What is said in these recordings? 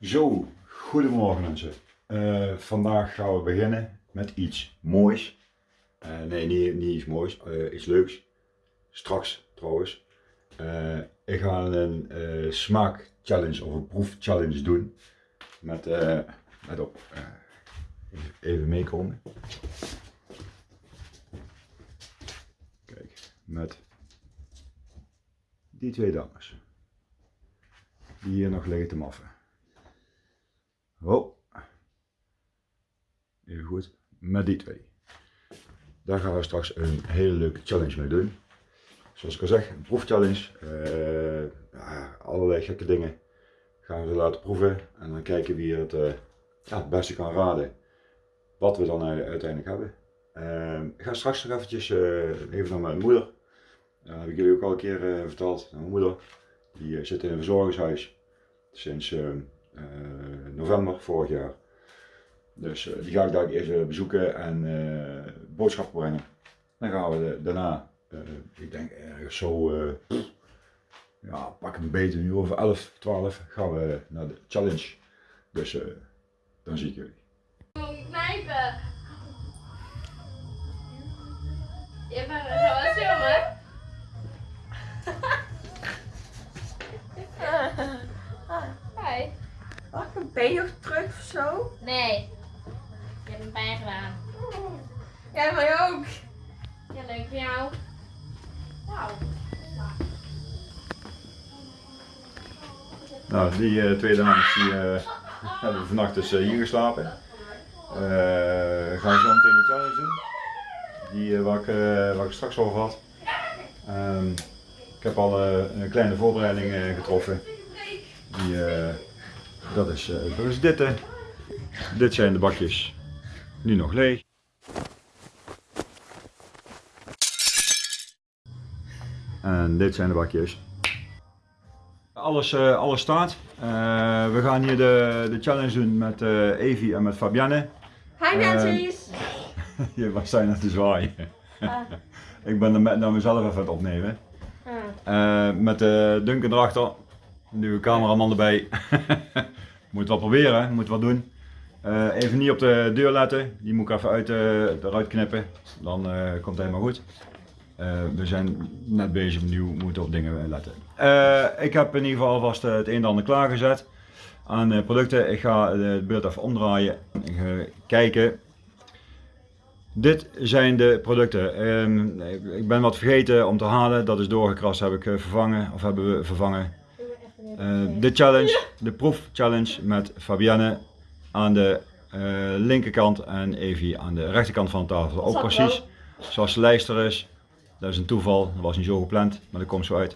Zo, goedemorgen mensen. Eh, vandaag gaan we beginnen met iets moois. Eh, nee, niet, niet iets moois, eh, iets leuks. Straks trouwens. Ik ga een smaak challenge of een proef challenge doen. Met, let op, eh, even meekomen. Kijk, met die twee dames. Die hier nog liggen te maffen. Oh. Even goed. Met die twee. Daar gaan we straks een hele leuke challenge mee doen. Zoals ik al zeg, een proefchallenge. Eh, ja, allerlei gekke dingen gaan we ze laten proeven. En dan kijken wie het, eh, ja, het beste kan raden wat we dan u- uiteindelijk hebben. Eh, ik ga straks nog eventjes eh, even naar mijn moeder. Dat heb ik jullie ook al een keer eh, verteld. Mijn moeder. Die eh, zit in een verzorgingshuis sinds eh, eh, november vorig jaar. Dus eh, die ga ik daar eerst bezoeken en eh, boodschappen brengen. Dan gaan we daarna, eh, ik denk ergens zo, ja, pak een een uur of 11, 12, gaan we naar de challenge. Dus dan zie ik jullie. Je Ik been nog terug of zo? Nee. Je hebt een pijn gedaan. Jij mij ook. Ja, leuk voor jou. Wauw. Nou, die eh, twee dames die, eh, hebben vannacht dus eh, hier geslapen. Eh gaan zo meteen die challenge doen. Die eh, waar, ik, waar ik straks over had. Ehm, ik heb al eh, een kleine voorbereiding eh, getroffen. Die, eh, dat, is, eh, dat is dit. hè. Dit zijn de bakjes. Nu nog leeg. En dit zijn de bakjes. Alles, eh, alles staat. Eh, we gaan hier de, de challenge doen met eh Evi en met Fabienne. Hi mensen. Je was zijn aan te zwaaien. ik ben er met naar mezelf even aan het opnemen. Eh, met de Duncan erachter. Een cameraman erbij. moet wel proberen, moet wat doen. Eh, even niet op de deur letten. Die moet ik even uit, eh, eruit knippen. Dan eh, komt het helemaal goed. We zijn net bezig opnieuw, moeten op dingen letten. Ik heb in ieder geval alvast het een en ander klaargezet aan producten. Ik ga het beeld even omdraaien. Kijken. Dit zijn de producten. Ehm, ik ben wat vergeten om te halen. Dat is doorgekrast, heb ik vervangen. Of hebben we vervangen. Eh, de challenge, de proef challenge met Fabienne aan de eh, linkerkant en Evie aan de rechterkant van de tafel. Ook precies zoals de lijst er is. Dat is een toeval, dat was niet zo gepland, maar dat komt zo uit.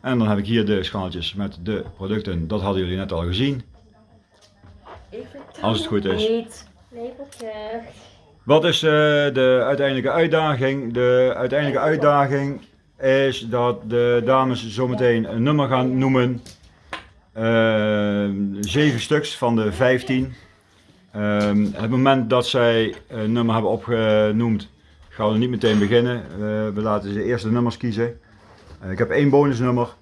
En dan heb ik hier de schaaltjes met de producten. Dat hadden jullie net al gezien. Als het goed is. Niet. Wat is eh, de uiteindelijke uitdaging? De uiteindelijke uitdaging is dat de dames zometeen een nummer gaan noemen. Eh, zeven stuks van de 15. Ehm, het moment dat zij een nummer hebben opgenoemd, gaan we niet meteen beginnen. Eh, we laten ze eerst de nummers kiezen. Eh, ik heb één bonusnummer.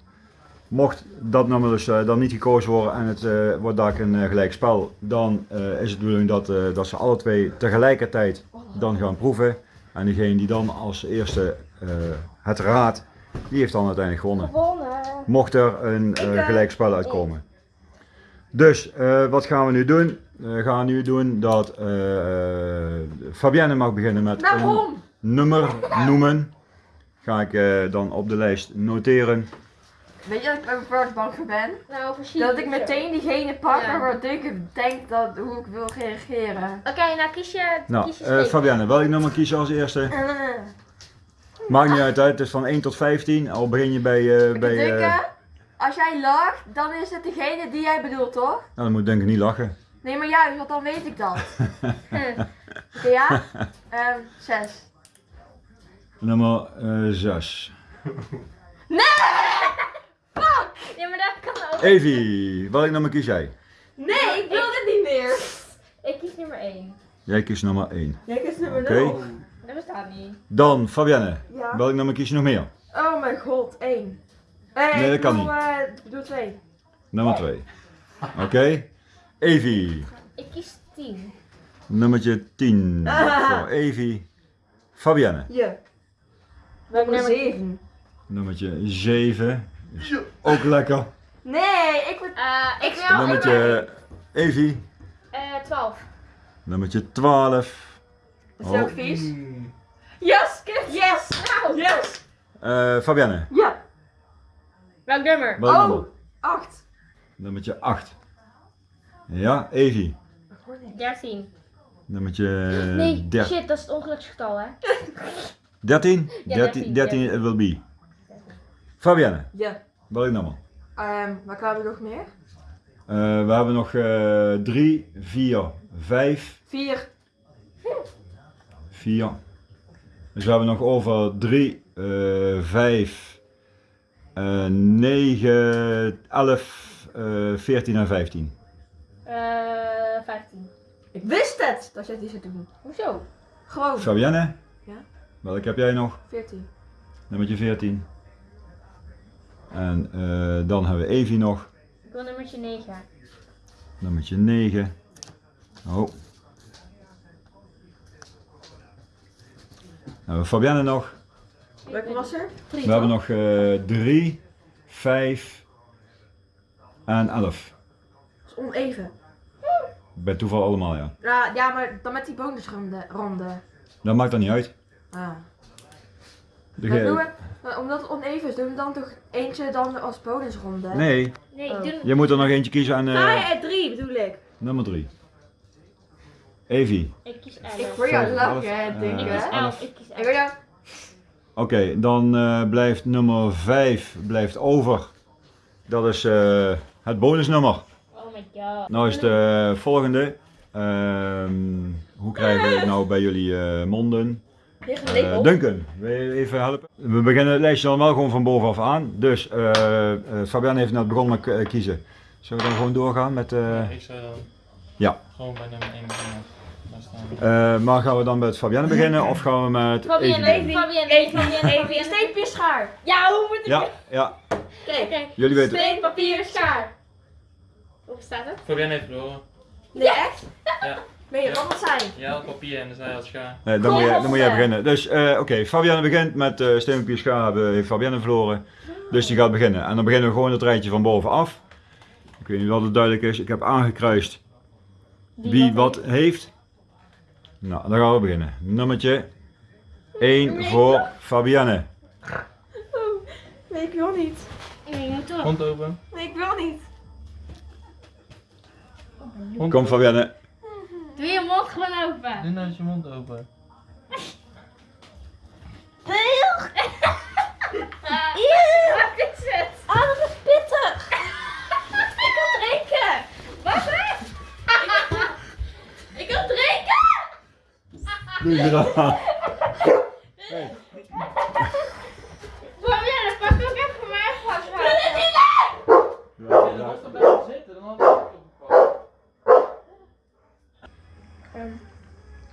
Mocht dat nummer dus dan niet gekozen worden en het wordt daar een eh, gelijk spel, dan is het de bedoeling dat, dat ze alle twee tegelijkertijd dan gaan proeven. En degene die dan als eerste het raadt, die heeft dan uiteindelijk gewonnen. Mocht er een Ik, eh, eh, gelijk spel uitkomen. Dus eh, wat gaan we nu doen? We gaan nu doen dat eh, Fabienne mag beginnen met een Waarom? nummer noemen. Ga ik eh, dan op de lijst noteren. Weet je dat ik ook bang voor ben? Nou, precies. Dat ik meteen diegene pak Ja. waardoor ik denk dat hoe ik wil reageren. Oké, nou kies je. Nou, kies je eh. Fabienne, welk nummer kies je als eerste? Uh, Maakt niet uit, het is van 1 tot 15. Al begin je bij. eh bij eh, als jij lacht, dan is het degene die jij bedoelt, toch? nou, dan moet denk ik niet lachen. Nee, maar juist, want dan weet ik dat. Oké, ja? Ehm, zes. Nummer 6. Ja, maar dat kan ook. Evie, welk nummer kies jij? Nee, ik wil dit niet meer. Ik kies nummer 1. Jij kiest nummer 1. Jij kiest nummer Oké. 0. Dat bestaat niet. Dan Fabienne, Ja. welk nummer kies je nog meer? Oh mijn god, één. Nee, Nee, dat kan bedoel, niet. eh, ik bedoel twee. Nummer 2. Oké. Evie. Ik kies 10. Nummertje 10 voor Evie. Fabienne. Je. Welk Nummer nummer? 7. Nummertje 7. Is ook lekker. Nee, ik word... Eh, ik wil Nummertje Evie. Eh, 12. Nummertje 12. Is dat ook Oh. vies? Yes, kip. Yes. Nou, Yes. Eh, Fabienne. Ja. welk nummer? Welk Oh. nummer? 8. Nummertje 8. Ja, Evie. 13. Nummertje Nee, 13. shit, dat is het ongeluksgetal, hè? 13? Ja, 13, 13, 13 it will be. Fabienne, Ja. welk nummer? Ehm, wat hebben we nog meer? Eh, we hebben nog 3, 4, 5, 4. 4. Dus we hebben nog over 3, 5, 9, 11, eh 14 en 15. Eh, 15. Ik wist het dat jij die zou doen. Hoezo? Gewoon. Fabienne? Ja? Welk heb jij nog? 14. Nummertje 14. En eh, dan hebben we Evie nog. Ik wil nummertje 9. Nummertje 9. Oh. Dan hebben we Fabienne nog. Welke was er? 3. We hebben nog 3, 5 en 11. Dat is oneven. Bij toeval allemaal, ja. Ja, ja, maar dan met die bonusronde. Ronde. Dat maakt dan niet uit. Ah. De Maar doen we, maar omdat het oneven is, doen we dan toch eentje dan als bonusronde? Nee, Nee, Oh. je moet er nog eentje kiezen en Ah, eh ja, 3 bedoel ik. nummer 3. Evie. Ik kies Ik 11. wil jou lachen, elf, hè, denk Ik ik, kies hè? elf. 11. Ik kies Ik 11. wil jou... Oké, dan eh, blijft nummer 5 blijft over. Dat is eh, het bonusnummer. Oh my god. Nou is de volgende. Ehm, hoe krijgen we het nou bij jullie eh, monden? Label. Duncan, wil je even helpen? We beginnen het lijstje dan wel gewoon van bovenaf aan. Dus eh eh, Fabian heeft net begonnen met kiezen. Zullen we dan gewoon doorgaan met... eh, Ik zou dan Ja. gewoon bij nummer 1 beginnen. Eh, maar gaan we dan met Fabienne beginnen of gaan we met Fabienne, Evie beginnen? Fabienne, Even, Fabienne, steen, papier, schaar. Ja, hoe moet ik Ja, ja, Kijk. Jullie weten. Steen, papier, schaar. Hoe staat het? Fabienne heeft verloren. Nee, echt? Ja. Ben je, wat zijn? Had papier en zij had schaar. Nee, dan, moet je, dan moet jij beginnen. Dus eh, oké, Fabienne begint met uh, steen, papier, schaar hebben, heeft Fabienne verloren. Dus die gaat beginnen. En dan beginnen we gewoon het rijtje van bovenaf. Ik weet niet of het duidelijk is. Ik heb aangekruist wie wat heeft. Nou, dan gaan we beginnen. Nummertje 1 voor Fabienne. Oh, nee, ik wil niet. Nee, je moet toch. Mond open. Nee, ik wil niet. Kom open. Fabienne. Doe je mond gewoon open. Doe nou eens je mond open. Doe je. Fabienne, pak ook even mijn glas Ja, dan was dat zitten, dan had ik het opgepakt.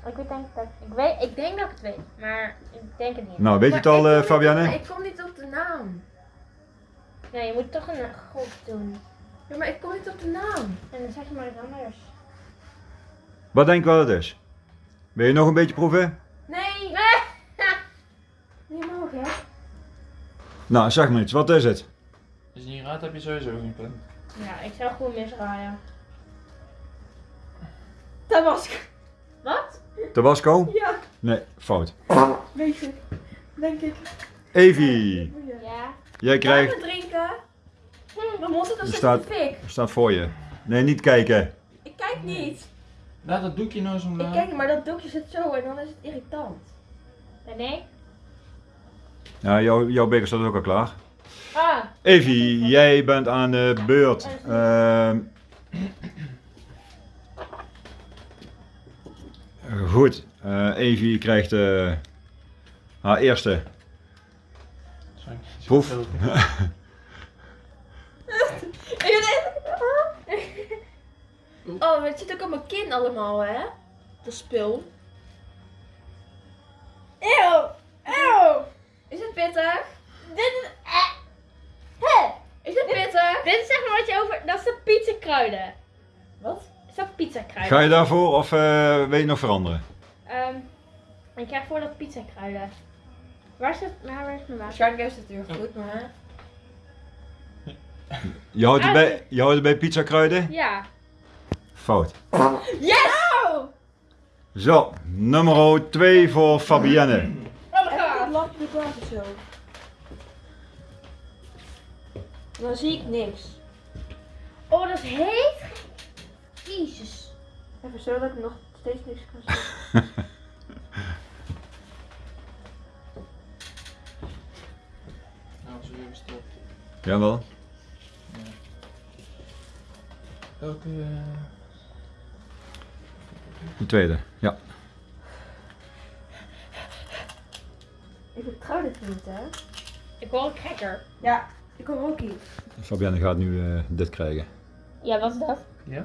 Ik weet denk dat ik weet, ik denk dat ik het weet, maar ik denk het niet. Nou, weet je het al eh, Fabienne? Ik kom niet op de naam. Nee, je moet toch een god doen. Ja, maar ik kom niet op de naam. En dan zeg je maar iets anders. Wat denk je wat het is? Wil je nog een beetje proeven? Nee. Niet mogelijk, hè? Nou, zeg maar iets. Wat is het? Als je niet raadt, heb je sowieso geen punt. Ja, ik zou gewoon misraaien. Tabasco. Wat? Tabasco? Ja, Nee, fout. weet ik. Denk ik. Evie, Ja. jij krijgt... Gaan we drinken? Mond zit nog Er staat- staat voor je. Nee, niet kijken. Ik kijk niet. Laat dat doekje nou eens Ik omlaag. kijk maar dat doekje zit zo en dan is het irritant. Nee? Ja, jouw, jouw beker staat ook al klaar. Ah. Evie, jij bent aan de beurt. Ehm, goed, eh Evie krijgt eh, haar eerste Sorry. proef. Oh, maar het zit ook op mijn kin allemaal, hè? Dat spul. Eeuw! Eeuw! Is het pittig? Dit is... eh, hè? Is het pittig? Dit is zeg maar wat je over... Dat is de pizza kruiden. Wat? Is dat pizza kruiden? Ga je daarvoor of eh, wil je nog veranderen? Ehm, ik krijg voor dat pizza kruiden. Waar is het? Nou, waar is mijn water? Waarschijnlijk is het natuurlijk goed, maar... Je houdt het Ah, bij, je houdt het bij pizza kruiden? Ja. Fout. Yes! Oh! Zo, nummer 2 voor Fabienne. Lampje met water zo. Dan zie ik niks. Oh, dat is heet. Jezus. Even zo dat ik nog steeds niks kan zien. Nou, zo even stop. Jawel. Welke... De tweede, ja. Ik vertrouw dit niet, hè? Ik hoor een cracker. Ja, ik hoor ook iets. Fabienne gaat nu eh, dit krijgen. Ja, wat is dat? Ja?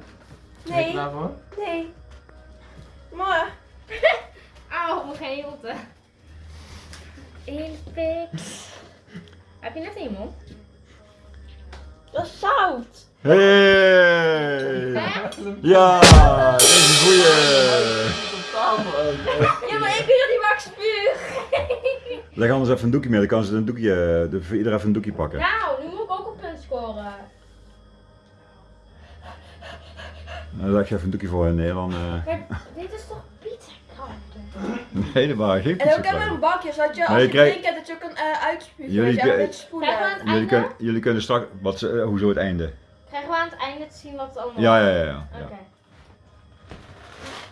Ben je Nee, klaar voor? nee. Maar, Auw, mijn geen. Heb je net in je mond? dat is zout. Hey! Ja, een goeie. Ja, maar ik weet niet waar ik spuug. Leg anders even een doekje mee, dan kan ze een doekje, eh, de- voor ieder even een doekje pakken. Nou, nu moet ik ook een punt scoren. Dan leg je even een doekje voor hen neer, dan... eh, Maar dit is toch pizza? Nee, dat waren geen En ook hebben we een bakje, zodat je als je je krijgt- drinkt dat je ook kan uh, uitspugen. Jullie kunnen, jullie kunnen straks... Wat, eh, hoezo het einde? Krijgen we aan het einde te zien wat het allemaal Ja, ja, ja. ja.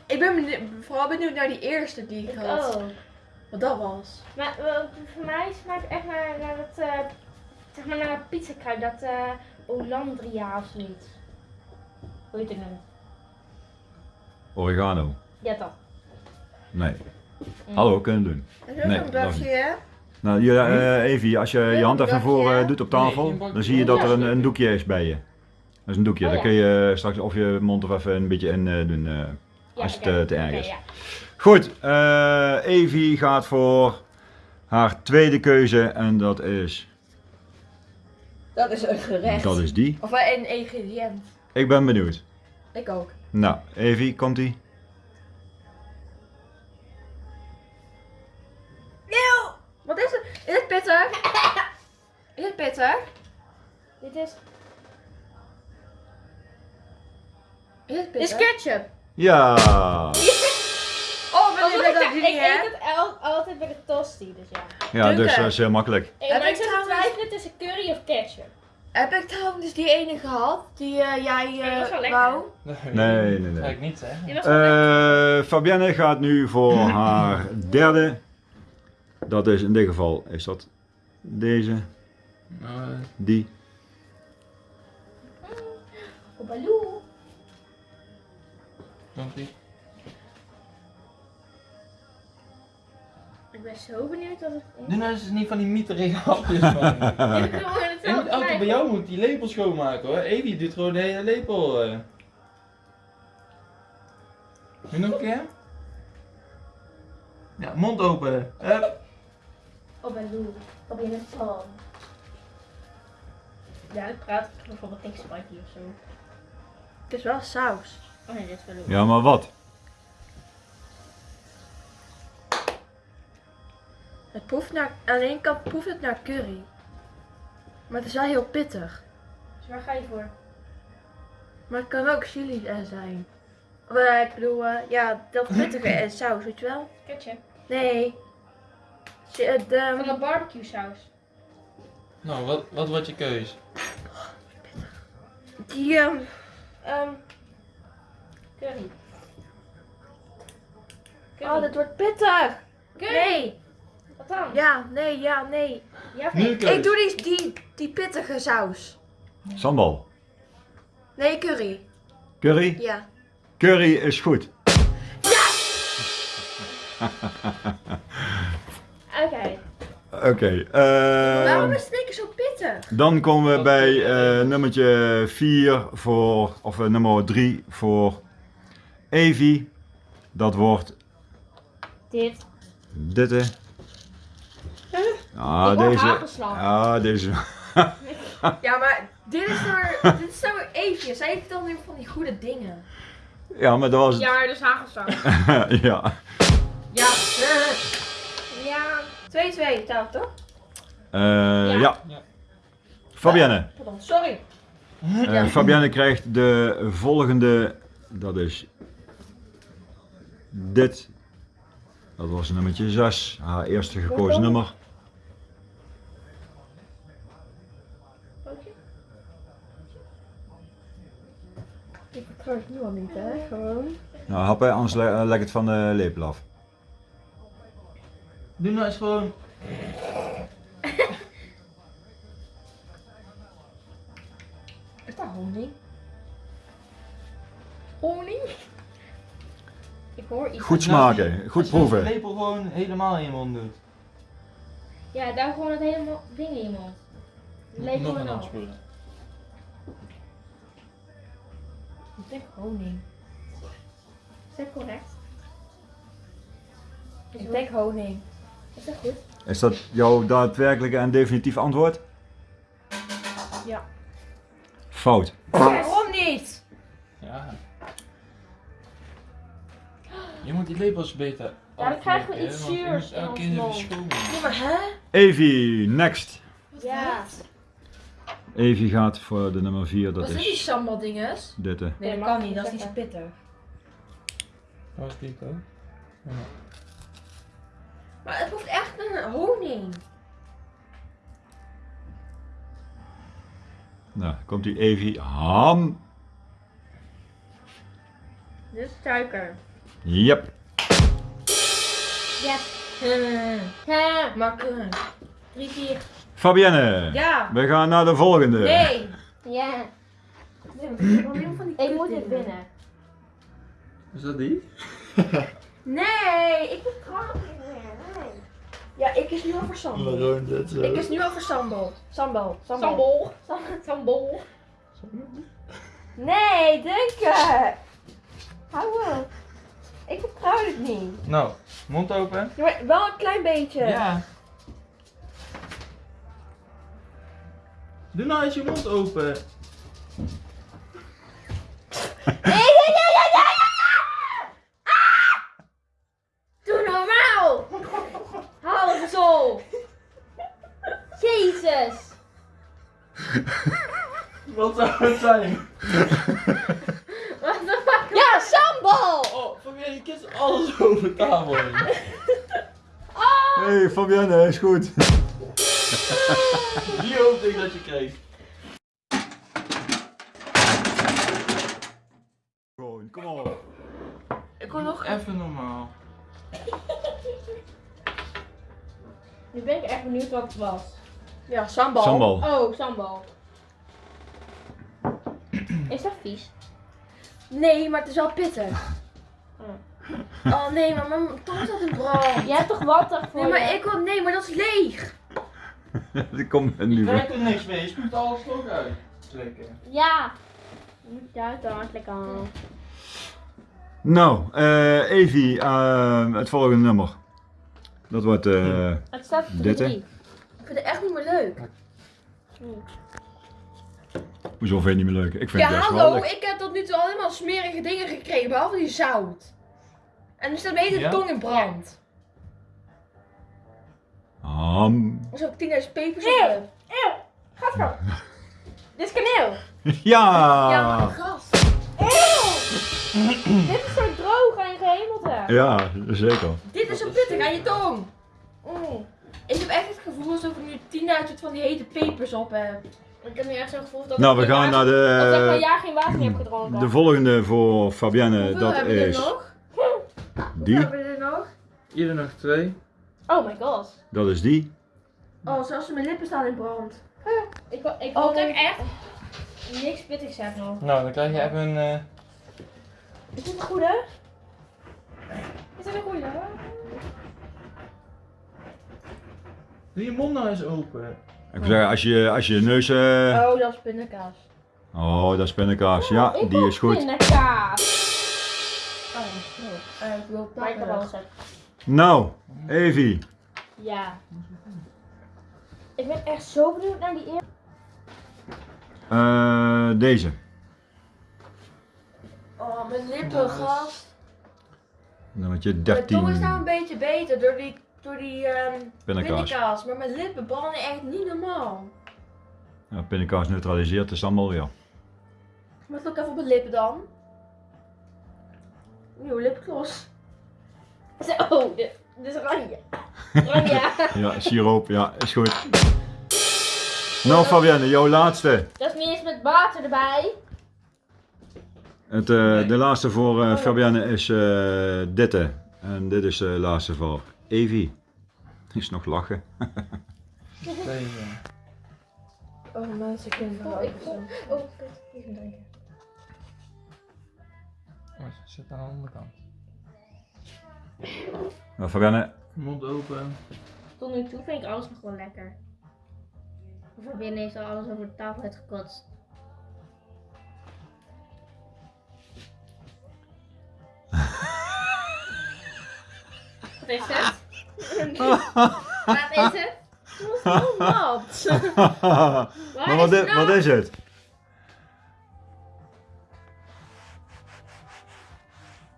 Ik ben benieuwd- vooral benieuwd naar die eerste die ik Ik had. ook. Wat dat was. Maar voor mij smaakt het echt naar, naar dat, eh, zeg maar naar pizza kruid, dat eh Olandria of zoiets. Hoe heet het nou? Oregano. Ja, dat. Nee. Mm. Hallo, kunnen we doen. Dat is ook Nee, een dat bakje, hè? Nou, je, eh, Evie, als je je hand even naar voren doet op tafel, dan zie je dat er een, een doekje is bij je. Dat is een doekje, Oh, daar ja. kun je straks of je mond er even een beetje in eh, doen. Ja, Als het, eh, te erg is. ja. Goed, eh Evie gaat voor haar tweede keuze en dat is, Dat is een gerecht. dat is die. Of eh, een ingrediënt. Ik ben benieuwd. Ik ook. Nou, Evie, komt ie? Eeuw! Wat is het? Is het pittig? Is het pittig? Dit is, Is het dit is pittig? ketchup. Ja! Oh, ik, ben dat ik niet, hè? eet het al- altijd bij de tosti, dus ja. Ja, dus dat is heel makkelijk. Heb ik ik te trouwens- twijfelen tussen curry of ketchup. Heb ik trouwens die ene gehad? Die eh, jij was wel eh lekker. wou? Nee, nee, nee. Ga ik niet zeggen. Die was wel lekker. Eh Fabienne gaat nu voor haar derde. Dat is in dit geval, is dat deze, Nou, eh, die. Oh, Ie. Ik ben zo benieuwd wat het is. Doe nou eens niet van die mieterige hapjes man. Ik wil En altijd bij jou moet die lepel schoonmaken hoor. Evie doet gewoon de hele lepel. eh. Nu nog een keer? Ja, mond open. Hup. Oh, Baloo. Op je het zalm. Ja, ik praat bijvoorbeeld tegen Spikey of zo. Het is wel saus. Oh nee, dit is Baloo. Ja, maar wat? Het proeft naar, ene kant proeft het naar curry. Maar het is wel heel pittig. Dus waar ga je voor? Maar het kan ook chili eh, zijn. Of, eh, ik bedoel, eh, ja, dat pittige en saus, weet je wel? Ketchup. Nee. De, Van de barbecue saus. Nou, wat, wat wordt je keus? die, ehm, Curry. Curry. oh, dit wordt pittig. Curry. Nee. Wat dan? Ja, nee, ja, nee. Ja nee? Ik doe die, die, die pittige saus. Sambal. Nee, curry. Curry? Ja. Curry is goed. Oké. Oké, Waarom ehm, is het zo pittig? dan komen we bij eh, nummertje 4 voor, of eh, nummer 3 voor Evie. Dat wordt Dit. dit. hè. Ah, Ik word deze. Ah, deze. Ja, maar dit is nou, dit is nou Eefje. Zij heeft dan weer van die goede dingen. Ja, maar dat was. Ja, dus hagelsang. ja. Ja. Ja. 2-2 telt toch? Eh, ja. Ja. Fabienne. Pardon, sorry. Eh, Fabienne krijgt de volgende. Dat is. Dit. Dat was nummertje 6. Haar eerste gekozen nummer. Ik vertrouw het nu al niet, hè? Gewoon. Nou, happen, anders le eh, leg het van de lepel af. Doe nou eens gewoon. Is dat honing? Honing? Ik hoor iets. Goed smaken, goed Als je proeven. de lepel gewoon helemaal in je mond doet. Ja, daar gewoon het hele ding in je mond. Gewoon een afspoelen. Ik denk honing. Is dat correct? Is, Ik dat- denk honing. is dat goed? Is dat jouw daadwerkelijke en definitief antwoord? Ja. Fout. Waarom niet? Ja. Je moet die lepels beter Ja, dan krijgen we iets zuurs in ons mond. Ja, maar hè? Evie, next. Ja. Evie gaat voor de nummer 4, dat Wat zijn die is sambal dinges? dit. eh. Nee, dat kan niet, dat is zo pittig. Dat ook. Ja. Maar het hoeft echt een honing. Nou, komt die Evie. Ham. Dit is suiker. Yep. Ja. makkelijk. 3, 4. Fabienne. Ja. We gaan naar de volgende. Nee. Ja. van die Ik moet dit winnen. Is dat die? Nee, ik ben krank. Nee. Ja, ik is nu sambal. Waarom dat zo? Ik is nu over sambal. Sambal. Sambal. Sambal. Sam- Sambal. Nee, denken. Hou op. Ik vertrouw het niet. Nou, mond open. Ja, maar wel een klein beetje. Ja. Doe nou eens je mond open. Doe normaal! Hou het zo! Jezus! Wat zou het zijn? Sambal. Oh, Fabienne, je kist alles over tafel heen. Hey Fabienne, is goed. Die hoopte ik dat je kreeg. Gewoon, kom op. Ik wil nog Even normaal. Nu ben ik echt benieuwd wat het was. Ja, sambal. Sambal. Oh, sambal. Is dat vies? Nee, maar het is wel pittig. Oh nee, maar mijn tong staat in brand. Jij hebt toch water voor Nee, maar je? ik wil, nee, maar dat is leeg. Die komt er Je nu voor. er niks mee, je spuugt alles toch uit. Ja. Moet je uit dan, lekker aan. Nou, eh Evie, eh, het volgende nummer. Dat wordt eh Het staat Dit, hè? 3. Ik vind het echt niet meer leuk. Hoezo vind je het niet meer leuk? Ik vind Ja, het best wel hallo, leuk. ik heb tot nu toe allemaal smerige dingen gekregen, behalve die zout. En nu staat mijn hele Ja? tong in brand. Ham. Er is ook 10.000 pepers Eeuw. op. heb. Eeuw, gaat zo. Dit is kaneel. Ja! Ja, maar gas. Dit is zo droog en gehemelte. Ja, zeker. Dit is zo pittig aan je tong. Mm. Ik heb echt het gevoel alsof ik nu 10.000 van die hete pepers op heb. Ik heb nu echt zo'n gevoel dat Nou, we gaan naar Dat ik een de, jaar geen water meer heb gedronken. de volgende voor Fabienne. Hoeveel Dat hebben we er is nog? die. Hoeveel hebben we er nog? Ieder nog twee. Oh my god. Dat is die. Oh, zelfs mijn lippen staan in brand. Ik, ik Oh, hoop dat nee. ik echt niks pittigs heb nog. Nou, dan krijg je even een... eh, Is dit een goede? Is dat een goeie? Doe je mond nou eens open. Ik wil zeggen, als je, als je je neus... eh, Oh, dat is pindakaas. Oh, dat is pindakaas. Ja, ik die is goed. pindakaas. Oh, dat is goed. Eh, ik wil heb. Nou, Evie. Ja. Ik ben echt zo benieuwd naar die eerste. Eh, deze. Oh, mijn lippen, gast. Nummertje Mijn 13. tong is nou een beetje beter door die, door die ehm Pindakaas. pindakaas. Maar mijn lippen branden echt niet normaal. Ja, pindakaas neutraliseert de sambal weer. Wat ook even op mijn lippen dan? Nieuwe lipgloss. Oh, dit, dit is oranje. Oranje. Ja, siroop, ja, is goed. Nou Fabienne, jouw laatste. Dat is niet eens met water erbij. Het, eh, Nee. De laatste voor eh, Fabienne is eh ditte. En dit is de laatste voor Evie. Is nog lachen. Oh, mensen kunnen Oh, ik Oh, een drinken. Oh, ze zit aan de andere kant. Nou Fabienne, Mond open. Tot nu toe vind ik alles nog wel lekker. Binnen heeft al alles over de tafel uitgekotst. Wat is het? Wat is het? Het was heel nat. maar wat, i- wat is het?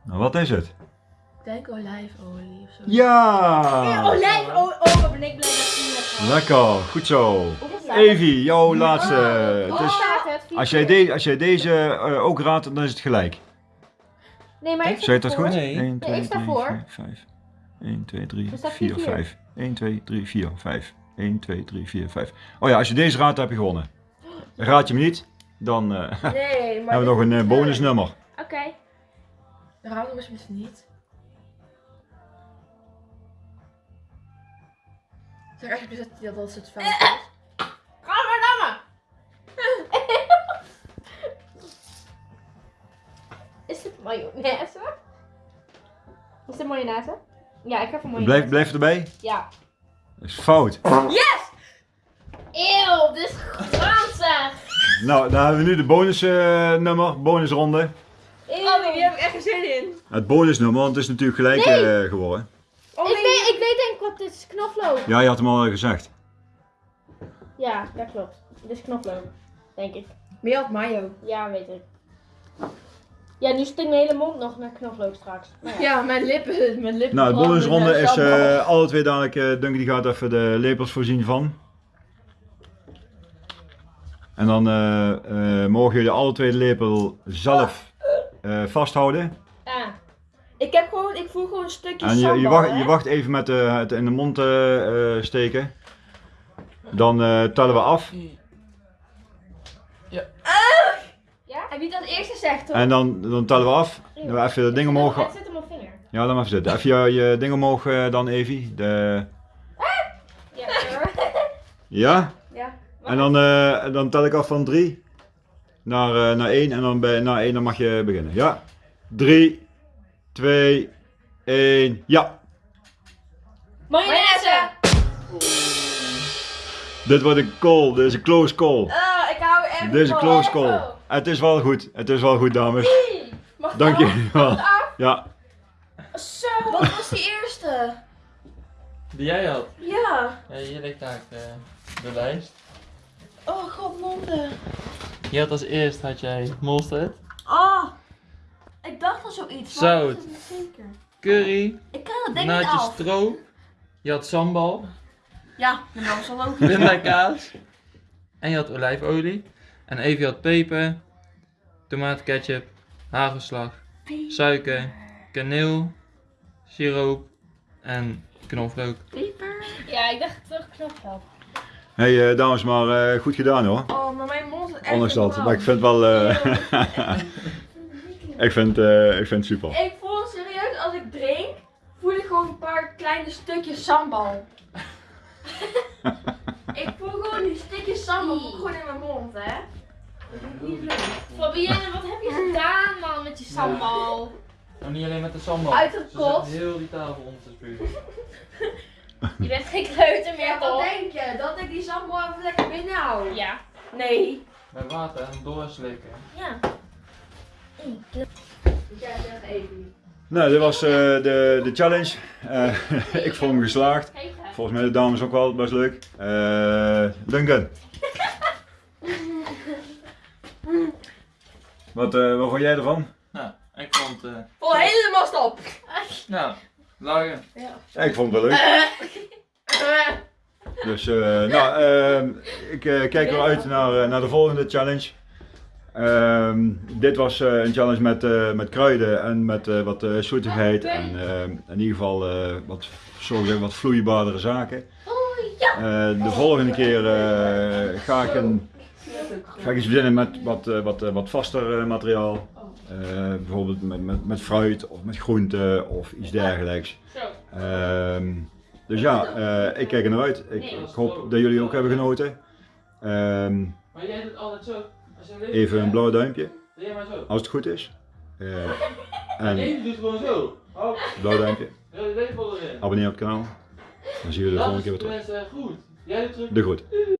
Nou, wat is het? Ik denk olijfolie of zo. Ja! Olijf, oh, oh, wat ben ik blij dat hebt. Lekker, goed zo. Evie, jouw laatste. Is, staat het? Vier als, jij de, als jij deze eh, ook raadt, dan is het gelijk. Nee, maar ik dat voor. goed? Nee. 1, ik 2, sta 3, voor. 4, 5. 1, 2, 3, Er staat 4, vier. 5. 1, 2, 3, 4, 5. 1, 2, 3, 4, 5. Oh ja, als je deze raadt, dan heb je gewonnen. Raad je hem niet, dan eh, Nee, maar. hebben we nog een eh, bonusnummer. Oké. Raad hem alsjeblieft niet. Zeg alsjeblieft dat, dat het fout is. Gadverdamme! Is het mayonaise? Is het mayonaise? Ja, ik heb een mayonaise. Blijf, blijf erbij. Ja. Dat is fout. Yes! Eeuw, dit is granzig! Nou, dan hebben we nu de bonusnummer, bonusronde. Oh, hier heb ik echt geen zin in. Het bonusnummer, want het is natuurlijk gelijk Nee. eh, geworden. Oh, ik, weet, ik weet denk ik wat dit is knoflook. Ja, je had hem al gezegd. Ja, dat klopt. Dit is knoflook. Denk ik. Meer had mayo. Ja, weet ik. Ja, nu stinkt mijn hele mond nog naar knoflook straks. Nou ja. Ja, mijn lippen. Mijn lippen Nou, de bonusronde is eh alle twee dadelijk. eh Duncan die gaat even de lepels voorzien van. En dan eh, eh, mogen jullie alle twee de lepel zelf eh, vasthouden. Ah, Ik heb gewoon, ik voel gewoon een stukje En je, sambal, je, wacht, hè? je wacht even met het in de mond steken. Dan eh, tellen we af. ja? En dat hoor. En dan, dan tellen we af. Dan we even de ding omhoog. Het zit op mijn vinger. Ja, dan maar even zitten. Even je, je ding omhoog eh, dan, Evie. De... Ja, hoor. Ja? Ja. En dan, eh, dan tel ik af van 3 naar, eh, naar 1 en dan bij, na 1 dan mag je beginnen. Ja? 3, 2, 1, ja! Mayonaise! Dit wordt een call, dit is een close call. Ah, ik hou echt Dit is een close call. Het is wel goed, het is wel goed dames. Mag ik Dank af? jullie wel. Mag ik af? Ja, Zo! Wat was die eerste? Die jij had. Ja. Ja, hier ligt daar eh, de lijst. Oh, god, monden. Je had als eerst had jij mosterd, Oh. Ik dacht al zoiets. maar Zout. ik zeker. curry, Ik ken dat niet af. stroop. Je had sambal, Ja, dat was al ook. pindakaas. En je had olijfolie. En Evie had peper, tomaatketchup, hagelslag, suiker, kaneel, siroop en knoflook. Peper. Ja, ik dacht terug knoflook. hey eh, dames, maar eh, goed gedaan hoor. Oh, maar mijn mond is echt Ondanks dat, maar ik vind wel, eh, ik vind, eh, ik vind het super. Ik voel serieus, als ik drink, voel ik gewoon een paar kleine stukjes sambal. ik voel gewoon die stukjes sambal gewoon in mijn mond, hè. Fabienne, wat heb je gedaan man met je sambal? Nou, niet alleen met de sambal. Uitgekotst. Ze zit heel die tafel om te spugen. Je bent geen kleuter meer Ja, wat denk je? Dat ik die sambal even lekker binnenhoud? Ja. Nee. Met water en doorslikken. Ja. Zeggen even. Nou, dit was eh, de, de challenge. Eh, ik vond hem geslaagd. Het. Volgens mij de dames ook wel best leuk. Eh Duncan. wat, eh, wat vond jij ervan? Nou, Ik vond, eh Vol helemaal stop. nou, lachen. Ja, ik vond het wel leuk. Dus, eh, nou, ehm, ik eh, kijk wel uit naar, eh, naar de volgende challenge. Ehm, dit was eh, een challenge met, eh, met kruiden en met eh, wat eh zoetigheid en ehm, in ieder geval eh, wat, zo gezegd, wat vloeibaardere zaken. Eh, de volgende keer eh, ga, ik een, ga ik iets verzinnen met wat, eh, wat, eh, wat vaster eh, materiaal. Eh, bijvoorbeeld met, met, met fruit of met groenten of iets dergelijks. Ehm, dus ja, eh, ik kijk er naar uit. Ik, ik hoop dat jullie ook hebben genoten. Ehm, Maar jij doet altijd zo. Als jij even een blauw duimpje, als het goed is. Eh, en Evie doet gewoon zo. Hop, blauw duimpje, de abonneer op het kanaal. Dan zien we de Dat volgende keer weer terug. tenminste goed.